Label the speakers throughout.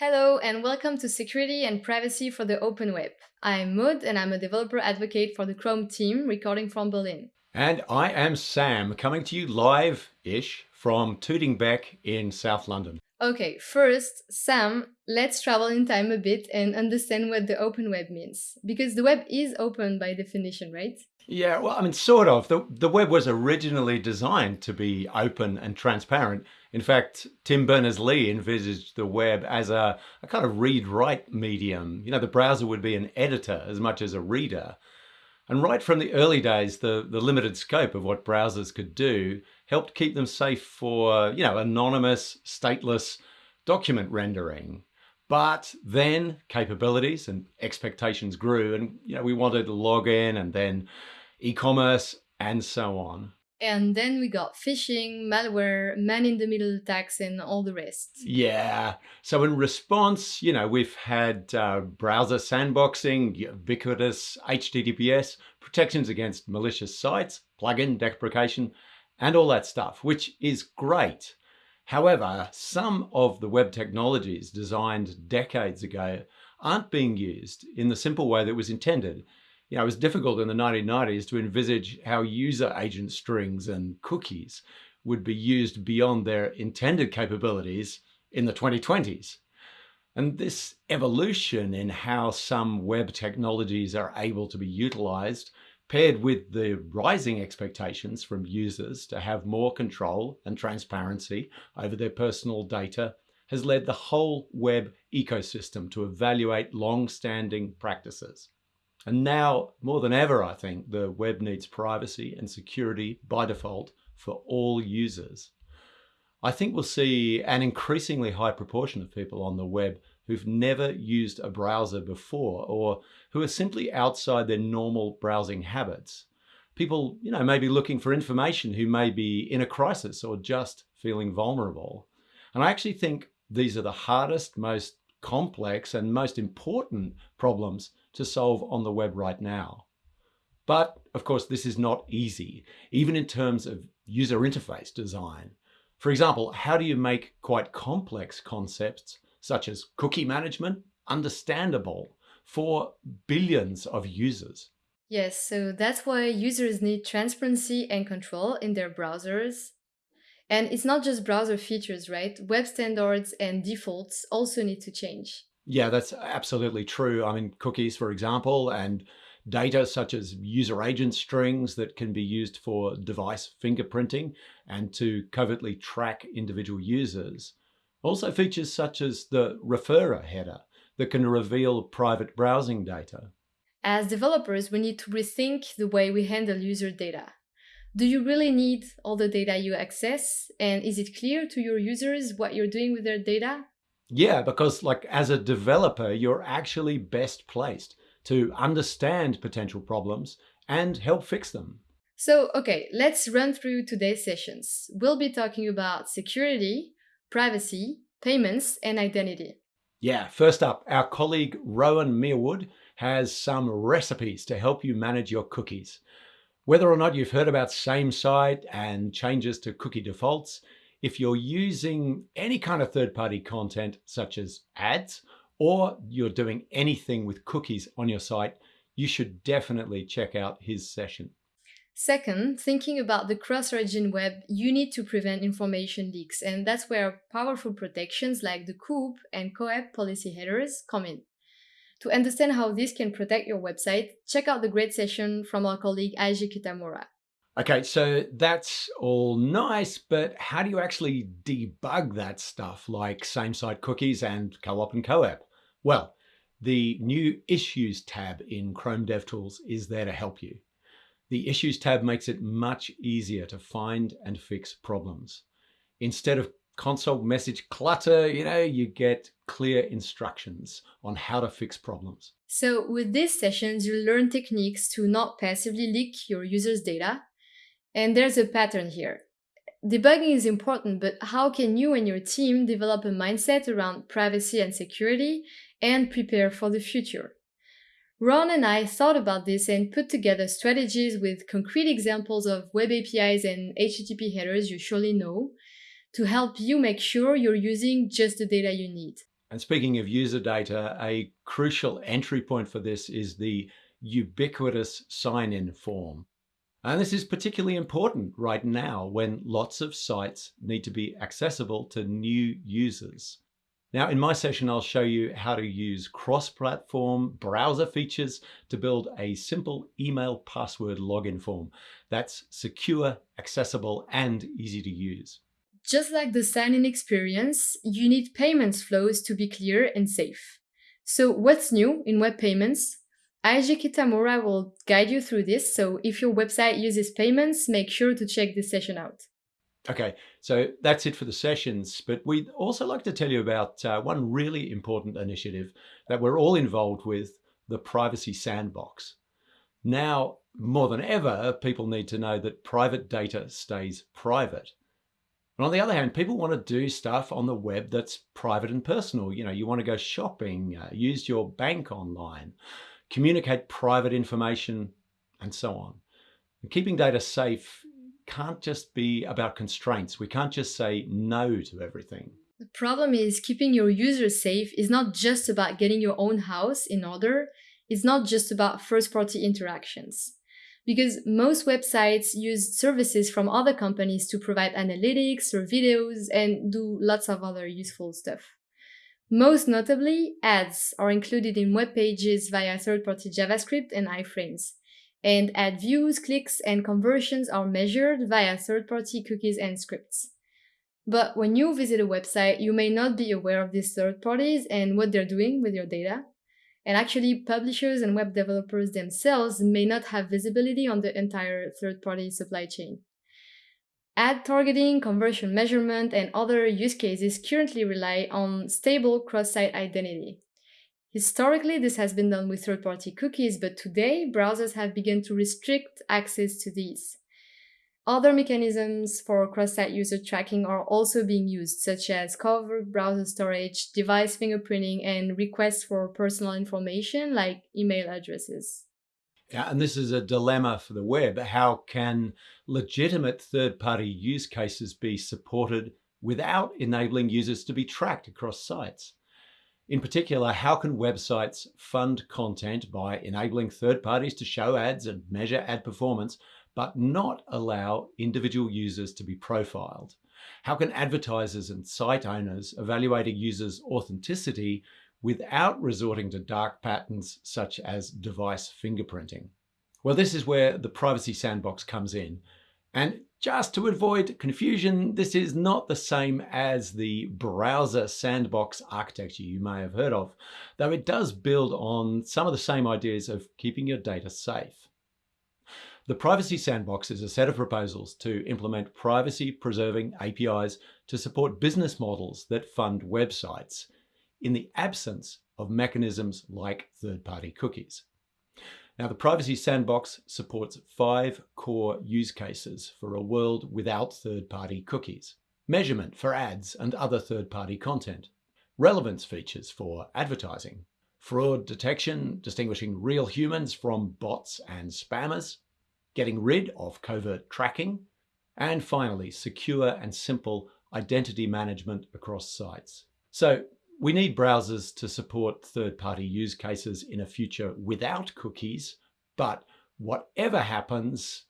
Speaker 1: Hello and welcome to Security and Privacy for the Open Web. I'm Maud and I'm a developer advocate for the Chrome team recording from Berlin.
Speaker 2: And I am Sam, coming to you live-ish from Tooting Bec in South London.
Speaker 1: Okay, first, Sam, let's travel in time a bit and understand what the open web means. Because the web is open by definition, right?
Speaker 2: Yeah, well, I mean, sort of. The, the web was originally designed to be open and transparent. In fact, Tim Berners-Lee envisaged the web as a, a kind of read-write medium. You know, the browser would be an editor as much as a reader. And right from the early days, the, the limited scope of what browsers could do helped keep them safe for, you know, anonymous, stateless document rendering. But then capabilities and expectations grew and, you know, we wanted to log in and then e-commerce and so on.
Speaker 1: And then we got phishing, malware, man-in-the-middle attacks, and all the rest.
Speaker 2: Yeah. So in response, you know, we've had uh, browser sandboxing, ubiquitous HTTPS, protections against malicious sites, plugin deprecation, and all that stuff, which is great. However, some of the web technologies designed decades ago aren't being used in the simple way that was intended you know, it was difficult in the 1990s to envisage how user agent strings and cookies would be used beyond their intended capabilities in the 2020s. And this evolution in how some web technologies are able to be utilized, paired with the rising expectations from users to have more control and transparency over their personal data, has led the whole web ecosystem to evaluate long-standing practices. And now, more than ever, I think, the web needs privacy and security by default for all users. I think we'll see an increasingly high proportion of people on the web who've never used a browser before or who are simply outside their normal browsing habits. People, you know, may be looking for information who may be in a crisis or just feeling vulnerable. And I actually think these are the hardest, most complex and most important problems to solve on the web right now. But of course, this is not easy, even in terms of user interface design. For example, how do you make quite complex concepts such as cookie management understandable for billions of users?
Speaker 1: Yes, so that's why users need transparency and control in their browsers. And it's not just browser features, right? Web standards and defaults also need to change.
Speaker 2: Yeah, that's absolutely true. I mean, cookies, for example, and data such as user agent strings that can be used for device fingerprinting and to covertly track individual users. Also features such as the referrer header that can reveal private browsing data.
Speaker 1: As developers, we need to rethink the way we handle user data. Do you really need all the data you access? And is it clear to your users what you're doing with their data?
Speaker 2: Yeah, because like as a developer, you're actually best placed to understand potential problems and help fix them.
Speaker 1: So, okay, let's run through today's sessions. We'll be talking about security, privacy, payments, and identity.
Speaker 2: Yeah, first up, our colleague Rowan Merewood has some recipes to help you manage your cookies. Whether or not you've heard about same site and changes to cookie defaults, if you're using any kind of third-party content such as ads, or you're doing anything with cookies on your site, you should definitely check out his session.
Speaker 1: Second, thinking about the cross-origin web, you need to prevent information leaks, and that's where powerful protections like the COOP and COEP policy headers come in. To understand how this can protect your website, check out the great session from our colleague Eiji Kitamura.
Speaker 2: Okay, so that's all nice, but how do you actually debug that stuff like same-site cookies and co-op and co-op? Well, the new Issues tab in Chrome DevTools is there to help you. The Issues tab makes it much easier to find and fix problems. Instead of console message clutter, you know, you get clear instructions on how to fix problems.
Speaker 1: So with these sessions, you'll learn techniques to not passively leak your users' data, and there's a pattern here. Debugging is important, but how can you and your team develop a mindset around privacy and security and prepare for the future? Ron and I thought about this and put together strategies with concrete examples of web APIs and HTTP headers you surely know to help you make sure you're using just the data you need.
Speaker 2: And speaking of user data, a crucial entry point for this is the ubiquitous sign-in form. And this is particularly important right now when lots of sites need to be accessible to new users. Now in my session, I'll show you how to use cross-platform browser features to build a simple email password login form that's secure, accessible, and easy to use.
Speaker 1: Just like the sign-in experience, you need payments flows to be clear and safe. So what's new in web payments? Eiji Kitamura will guide you through this, so if your website uses payments, make sure to check this session out.
Speaker 2: Okay, so that's it for the sessions, but we'd also like to tell you about uh, one really important initiative that we're all involved with, the Privacy Sandbox. Now, more than ever, people need to know that private data stays private. And on the other hand, people want to do stuff on the web that's private and personal. You know, you want to go shopping, uh, use your bank online, communicate private information, and so on. And keeping data safe can't just be about constraints. We can't just say no to everything.
Speaker 1: The problem is keeping your users safe is not just about getting your own house in order. It's not just about first party interactions. Because most websites use services from other companies to provide analytics or videos and do lots of other useful stuff. Most notably, ads are included in web pages via third-party JavaScript and iframes and ad views, clicks, and conversions are measured via third-party cookies and scripts. But when you visit a website, you may not be aware of these third parties and what they're doing with your data. And actually, publishers and web developers themselves may not have visibility on the entire third-party supply chain. Ad targeting, conversion measurement, and other use cases currently rely on stable cross-site identity. Historically, this has been done with third-party cookies, but today browsers have begun to restrict access to these. Other mechanisms for cross-site user tracking are also being used, such as covert browser storage, device fingerprinting, and requests for personal information like email addresses.
Speaker 2: And this is a dilemma for the web. How can legitimate third-party use cases be supported without enabling users to be tracked across sites? In particular, how can websites fund content by enabling third parties to show ads and measure ad performance, but not allow individual users to be profiled? How can advertisers and site owners evaluate a user's authenticity without resorting to dark patterns such as device fingerprinting? Well, this is where the privacy sandbox comes in. And just to avoid confusion, this is not the same as the browser sandbox architecture you may have heard of, though it does build on some of the same ideas of keeping your data safe. The Privacy Sandbox is a set of proposals to implement privacy-preserving APIs to support business models that fund websites in the absence of mechanisms like third-party cookies. Now, the Privacy Sandbox supports five core use cases for a world without third-party cookies. Measurement for ads and other third-party content. Relevance features for advertising. Fraud detection, distinguishing real humans from bots and spammers. Getting rid of covert tracking. And finally, secure and simple identity management across sites. So we need browsers to support third-party use cases in a future without cookies, but whatever happens,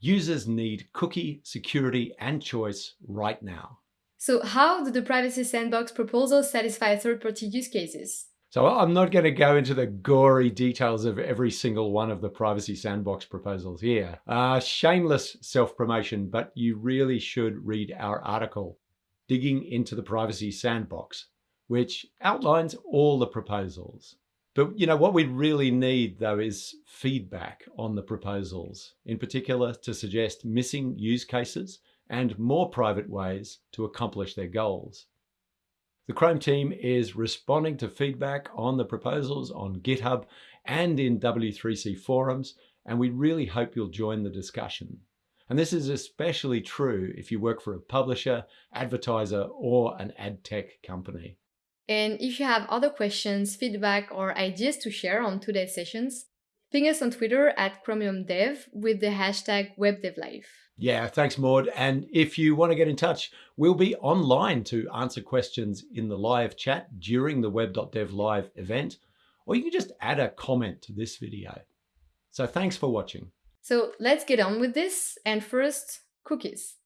Speaker 2: users need cookie security and choice right now.
Speaker 1: So how do the Privacy Sandbox proposals satisfy third-party use cases?
Speaker 2: So I'm not going to go into the gory details of every single one of the Privacy Sandbox proposals here. Uh, shameless self-promotion, but you really should read our article, Digging into the Privacy Sandbox, which outlines all the proposals. But you know what we really need though is feedback on the proposals, in particular to suggest missing use cases and more private ways to accomplish their goals. The Chrome team is responding to feedback on the proposals on GitHub and in W3C forums, and we really hope you'll join the discussion. And this is especially true if you work for a publisher, advertiser, or an ad tech company.
Speaker 1: And if you have other questions, feedback, or ideas to share on today's sessions, Ping us on Twitter at Chromium Dev with the hashtag WebDevLive.
Speaker 2: Yeah, thanks, Maud. And if you want to get in touch, we'll be online to answer questions in the live chat during the web.dev live event, or you can just add a comment to this video. So thanks for watching.
Speaker 1: So let's get on with this. And first, cookies.